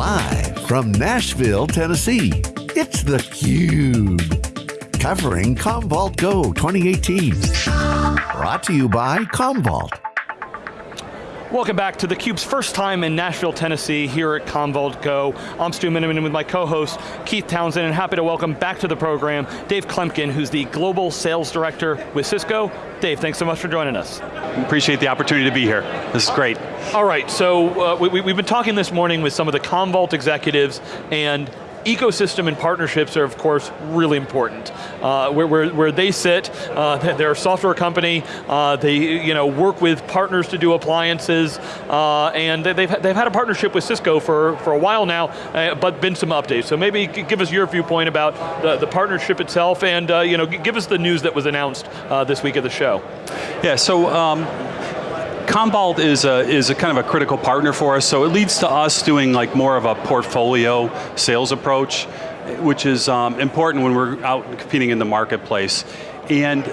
Live from Nashville, Tennessee, it's theCUBE. Covering Commvault Go 2018. Brought to you by Commvault. Welcome back to theCUBE's first time in Nashville, Tennessee, here at Commvault Go. I'm Stu Miniman with my co-host, Keith Townsend, and happy to welcome back to the program, Dave Klemkin, who's the Global Sales Director with Cisco. Dave, thanks so much for joining us. Appreciate the opportunity to be here. This is great. All right, so uh, we, we've been talking this morning with some of the Commvault executives, and ecosystem and partnerships are of course really important. Uh, where, where, where, they sit, uh, they're a software company, uh, they you know, work with partners to do appliances, uh, and they've, they've had a partnership with Cisco for, for a while now, uh, but been some updates. So maybe give us your viewpoint about the, the partnership itself and uh, you know, give us the news that was announced this week at the show. Yeah, so um, Commvault is a, is a kind of a critical partner for us, so it leads to us doing like more of a portfolio sales approach, which is um, important when we're out competing in the marketplace. And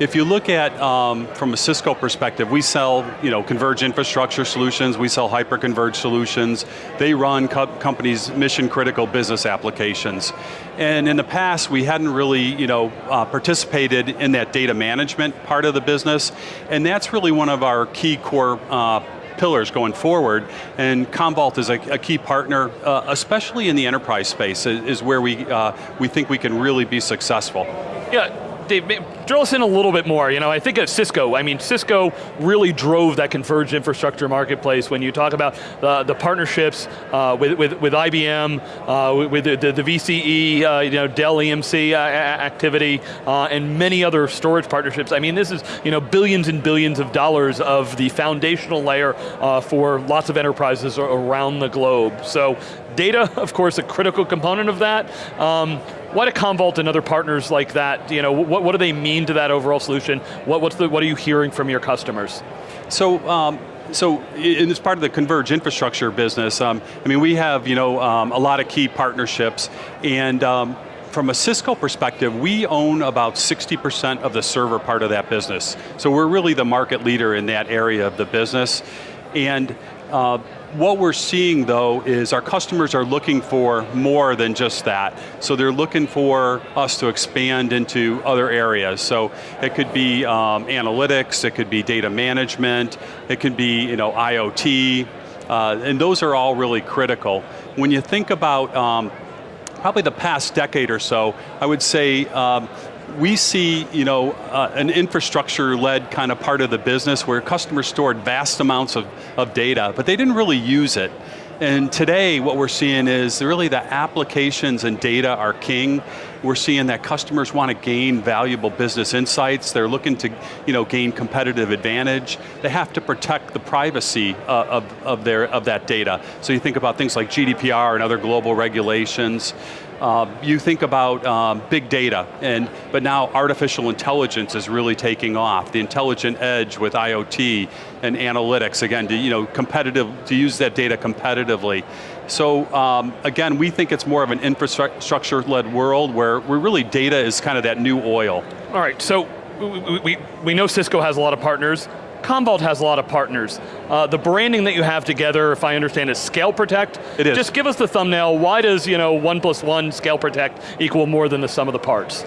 if you look at, um, from a Cisco perspective, we sell you know, converged infrastructure solutions, we sell hyper-converged solutions. They run co companies' mission critical business applications. And in the past, we hadn't really you know, uh, participated in that data management part of the business, and that's really one of our key core uh, pillars going forward, and Commvault is a, a key partner, uh, especially in the enterprise space, is where we, uh, we think we can really be successful. Yeah, Dave, drill us in a little bit more. You know, I think of Cisco. I mean, Cisco really drove that converged infrastructure marketplace when you talk about the, the partnerships uh, with, with, with IBM, uh, with the, the, the VCE, uh, you know, Dell EMC uh, activity, uh, and many other storage partnerships. I mean, this is you know, billions and billions of dollars of the foundational layer uh, for lots of enterprises around the globe. So data, of course, a critical component of that. Um, why do Commvault and other partners like that, you know, what, what do they mean to that overall solution? What, what's the, what are you hearing from your customers? So, um, so in this part of the converged infrastructure business, um, I mean, we have you know um, a lot of key partnerships, and um, from a Cisco perspective, we own about 60% of the server part of that business. So we're really the market leader in that area of the business, and uh, what we're seeing though is our customers are looking for more than just that. So they're looking for us to expand into other areas. So it could be um, analytics, it could be data management, it could be you know, IoT, uh, and those are all really critical. When you think about um, probably the past decade or so, I would say um, we see you know, uh, an infrastructure-led kind of part of the business where customers stored vast amounts of, of data, but they didn't really use it. And today, what we're seeing is really the applications and data are king. We're seeing that customers want to gain valuable business insights. They're looking to you know, gain competitive advantage. They have to protect the privacy uh, of, of, their, of that data. So you think about things like GDPR and other global regulations. Uh, you think about um, big data, and but now artificial intelligence is really taking off. The intelligent edge with IoT and analytics, again, to, you know, competitive, to use that data competitively. So um, again, we think it's more of an infrastructure-led world where we're really data is kind of that new oil. All right, so we, we, we know Cisco has a lot of partners. Commvault has a lot of partners. Uh, the branding that you have together, if I understand, is Scale Protect. It is. Just give us the thumbnail. Why does you know one plus one Scale Protect equal more than the sum of the parts?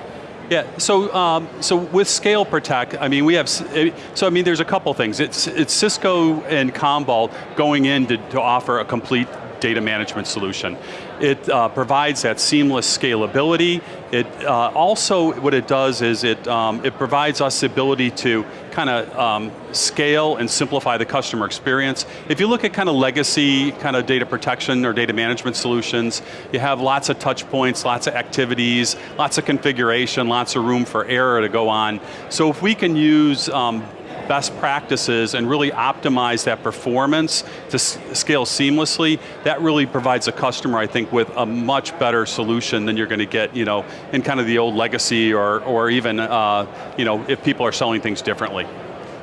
Yeah, so um, so with Scale Protect, I mean we have, so I mean there's a couple things. It's, it's Cisco and Commvault going in to, to offer a complete data management solution. It uh, provides that seamless scalability. It uh, also, what it does is it, um, it provides us the ability to kind of um, scale and simplify the customer experience. If you look at kind of legacy kind of data protection or data management solutions, you have lots of touch points, lots of activities, lots of configuration, lots of room for error to go on. So if we can use um, best practices and really optimize that performance to scale seamlessly, that really provides a customer, I think, with a much better solution than you're going to get, you know, in kind of the old legacy or, or even, uh, you know, if people are selling things differently.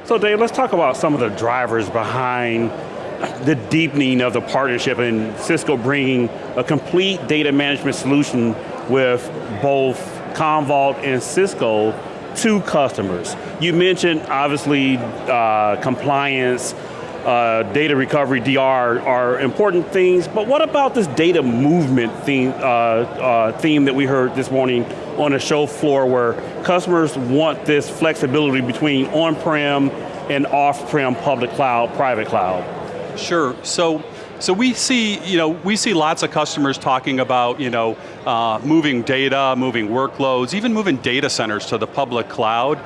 So Dave, let's talk about some of the drivers behind the deepening of the partnership and Cisco bringing a complete data management solution with both Commvault and Cisco to customers. You mentioned, obviously, uh, compliance, uh, data recovery, DR are important things, but what about this data movement theme, uh, uh, theme that we heard this morning on the show floor where customers want this flexibility between on-prem and off-prem public cloud, private cloud? Sure, so so we see, you know, we see lots of customers talking about, you know, uh, moving data, moving workloads, even moving data centers to the public cloud.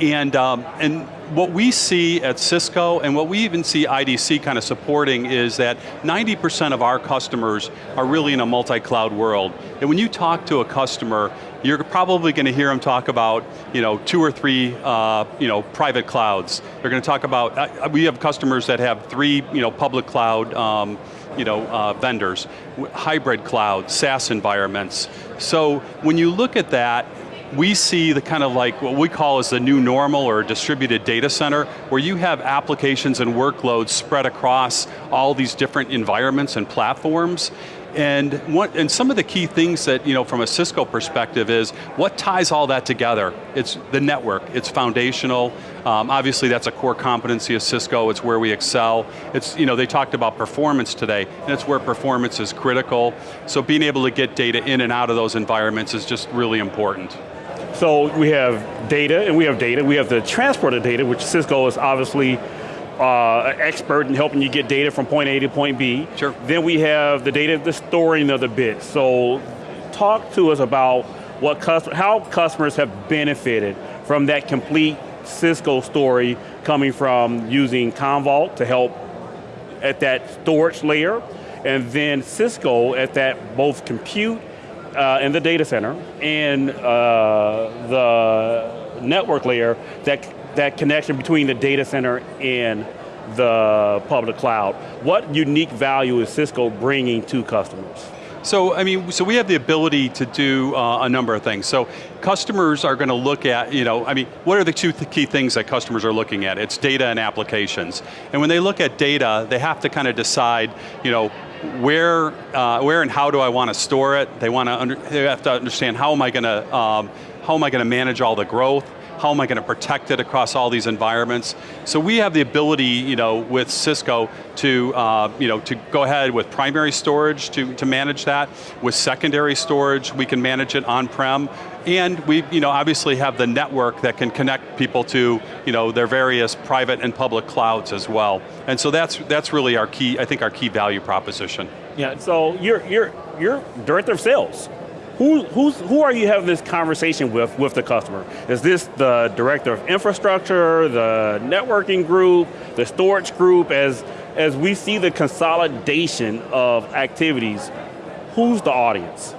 And, um, and what we see at Cisco and what we even see IDC kind of supporting is that 90% of our customers are really in a multi-cloud world. And when you talk to a customer, you're probably going to hear them talk about you know, two or three uh, you know, private clouds. They're going to talk about, uh, we have customers that have three you know, public cloud um, you know, uh, vendors, hybrid cloud, SaaS environments. So when you look at that, we see the kind of like what we call as the new normal or distributed data center, where you have applications and workloads spread across all these different environments and platforms. And, what, and some of the key things that, you know, from a Cisco perspective is, what ties all that together? It's the network, it's foundational. Um, obviously that's a core competency of Cisco, it's where we excel. It's, you know, they talked about performance today, and it's where performance is critical. So being able to get data in and out of those environments is just really important. So we have data, and we have data. We have the transport of data, which Cisco is obviously uh, expert in helping you get data from point A to point B. Sure. Then we have the data, the storing of the bits. So talk to us about what how customers have benefited from that complete Cisco story coming from using Commvault to help at that storage layer, and then Cisco at that both compute uh, in the data center and uh, the network layer, that, that connection between the data center and the public cloud. What unique value is Cisco bringing to customers? So, I mean, so we have the ability to do uh, a number of things. So, customers are going to look at, you know, I mean, what are the two th key things that customers are looking at? It's data and applications. And when they look at data, they have to kind of decide, you know, where, uh, where and how do I want to store it? They want to, they have to understand how am I going to, um, how am I going to manage all the growth? How am I going to protect it across all these environments? So we have the ability, you know, with Cisco to, uh, you know, to go ahead with primary storage to, to manage that. With secondary storage, we can manage it on-prem. And we, you know, obviously have the network that can connect people to, you know, their various private and public clouds as well. And so that's, that's really our key, I think our key value proposition. Yeah, so you're, you're, you're director of sales. Who, who's, who are you having this conversation with, with the customer? Is this the director of infrastructure, the networking group, the storage group? As, as we see the consolidation of activities, who's the audience?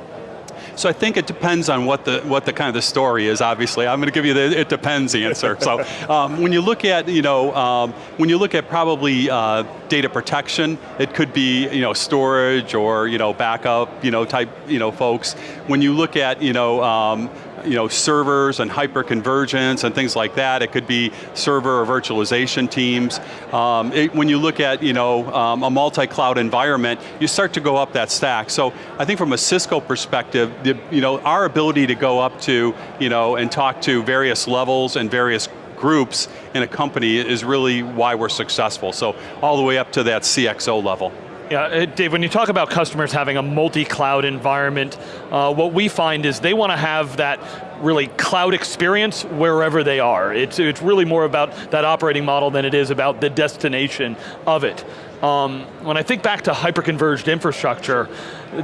So I think it depends on what the what the kind of the story is. Obviously, I'm going to give you the it depends answer. so um, when you look at you know um, when you look at probably uh, data protection, it could be you know storage or you know backup you know type you know folks. When you look at you know um, you know, servers and hyperconvergence and things like that. It could be server or virtualization teams. Um, it, when you look at you know, um, a multi-cloud environment, you start to go up that stack. So I think from a Cisco perspective, the, you know, our ability to go up to you know, and talk to various levels and various groups in a company is really why we're successful. So all the way up to that CXO level. Yeah, uh, Dave, when you talk about customers having a multi-cloud environment, uh, what we find is they want to have that really cloud experience wherever they are. It's, it's really more about that operating model than it is about the destination of it. Um, when I think back to hyperconverged infrastructure,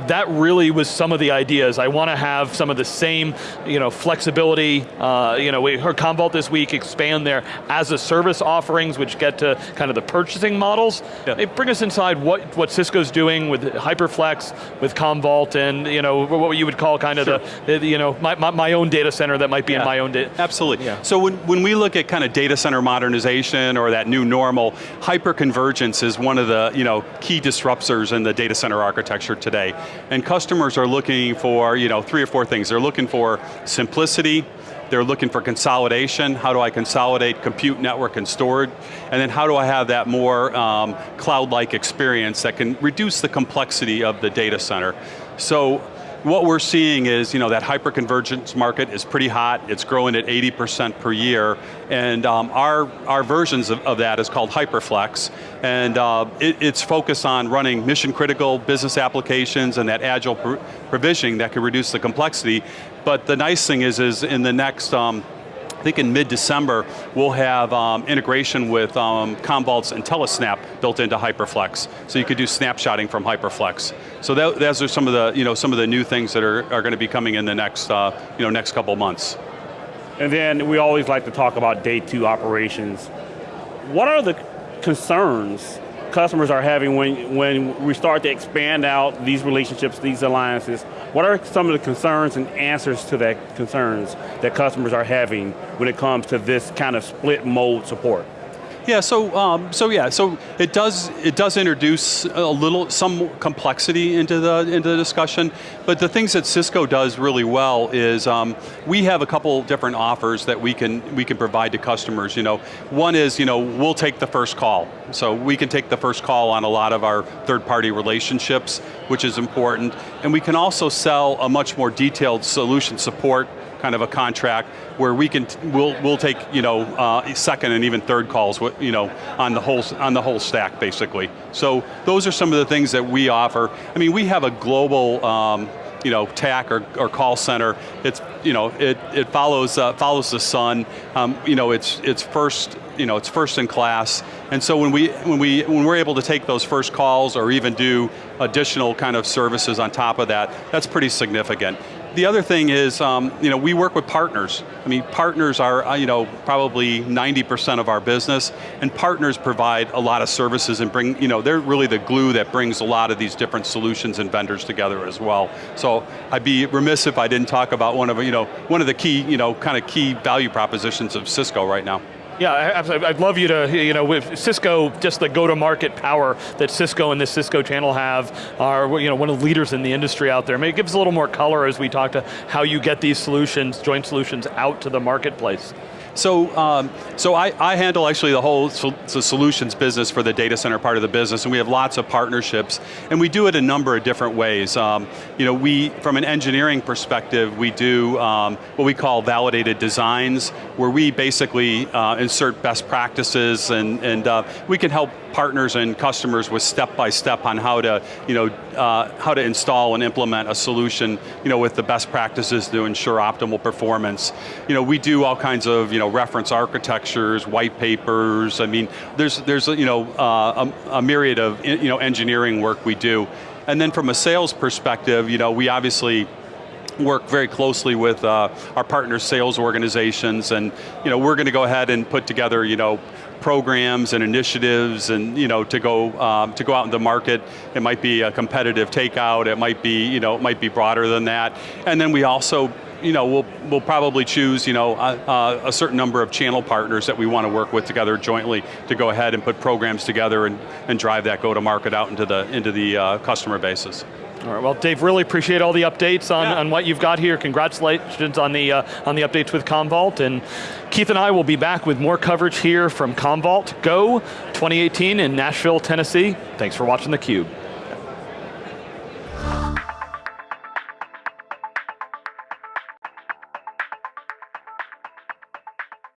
that really was some of the ideas. I want to have some of the same you know, flexibility. Uh, you know, we heard Commvault this week expand their as a service offerings, which get to kind of the purchasing models. Yeah. They bring us inside what, what Cisco's doing with HyperFlex, with Commvault, and you know, what you would call kind of sure. the, the, you know, my, my, my, own data center that might be yeah. in my own data. Absolutely. Yeah. So when, when we look at kind of data center modernization or that new normal, hyperconvergence is one of the you know, key disruptors in the data center architecture today. And customers are looking for you know, three or four things. They're looking for simplicity, they're looking for consolidation. How do I consolidate compute, network, and storage? And then how do I have that more um, cloud-like experience that can reduce the complexity of the data center? So what we're seeing is, you know, that hyperconvergence market is pretty hot. It's growing at 80% per year, and um, our, our versions of, of, that is called HyperFlex, and uh, it, it's focused on running mission critical business applications and that agile pr provisioning that can reduce the complexity. But the nice thing is, is in the next um, I think in mid-December, we'll have um, integration with um, Commvault's IntelliSnap built into HyperFlex. So you could do snapshotting from HyperFlex. So that, those are some of the, you know, some of the new things that are, are going to be coming in the next, uh, you know, next couple months. And then we always like to talk about day two operations. What are the concerns customers are having when, when we start to expand out these relationships, these alliances, what are some of the concerns and answers to that concerns that customers are having when it comes to this kind of split mode support? Yeah, so um, so yeah, so it does it does introduce a little some complexity into the into the discussion, but the things that Cisco does really well is um, we have a couple different offers that we can we can provide to customers. You know, one is you know we'll take the first call, so we can take the first call on a lot of our third party relationships, which is important, and we can also sell a much more detailed solution support kind of a contract where we can we'll we'll take you know uh, second and even third calls you know on the whole on the whole stack basically. So those are some of the things that we offer. I mean we have a global. Um, you know, TAC or, or call center. It's you know, it it follows uh, follows the sun. Um, you know, it's it's first you know, it's first in class. And so when we when we when we're able to take those first calls or even do additional kind of services on top of that, that's pretty significant the other thing is, um, you know, we work with partners. I mean, partners are, uh, you know, probably 90% of our business, and partners provide a lot of services and bring, you know, they're really the glue that brings a lot of these different solutions and vendors together as well. So I'd be remiss if I didn't talk about one of, you know, one of the key, you know, kind of key value propositions of Cisco right now. Yeah. I'd love you to, you know, with Cisco, just the go-to-market power that Cisco and this Cisco channel have are, you know, one of the leaders in the industry out there. Maybe give us a little more color as we talk to how you get these solutions, joint solutions out to the marketplace. So, um, so I, I, handle actually the whole solutions business for the data center part of the business, and we have lots of partnerships, and we do it a number of different ways. Um, you know, we, from an engineering perspective, we do um, what we call validated designs, where we basically uh, insert best practices, and, and uh, we can help partners and customers with step-by-step -step on how to, you know, uh, how to install and implement a solution, you know, with the best practices to ensure optimal performance. You know, we do all kinds of, you know, reference architectures, white papers, I mean, there's, there's you know, uh, a, a myriad of, you know, engineering work we do. And then from a sales perspective, you know, we obviously work very closely with uh, our partner sales organizations and you know, we're going to go ahead and put together you know, programs and initiatives and you know, to, go, um, to go out in the market. It might be a competitive takeout, it might be, you know, it might be broader than that. And then we also you know, we'll, we'll probably choose you know, a, a, certain number of channel partners that we want to work with together jointly to go ahead and put programs together and, and drive that go-to-market out into the, into the uh, customer bases. All right, well Dave, really appreciate all the updates on, yeah. on what you've got here. Congratulations on the, uh, on the updates with Commvault, and Keith and I will be back with more coverage here from Commvault Go 2018 in Nashville, Tennessee. Thanks for watching theCUBE.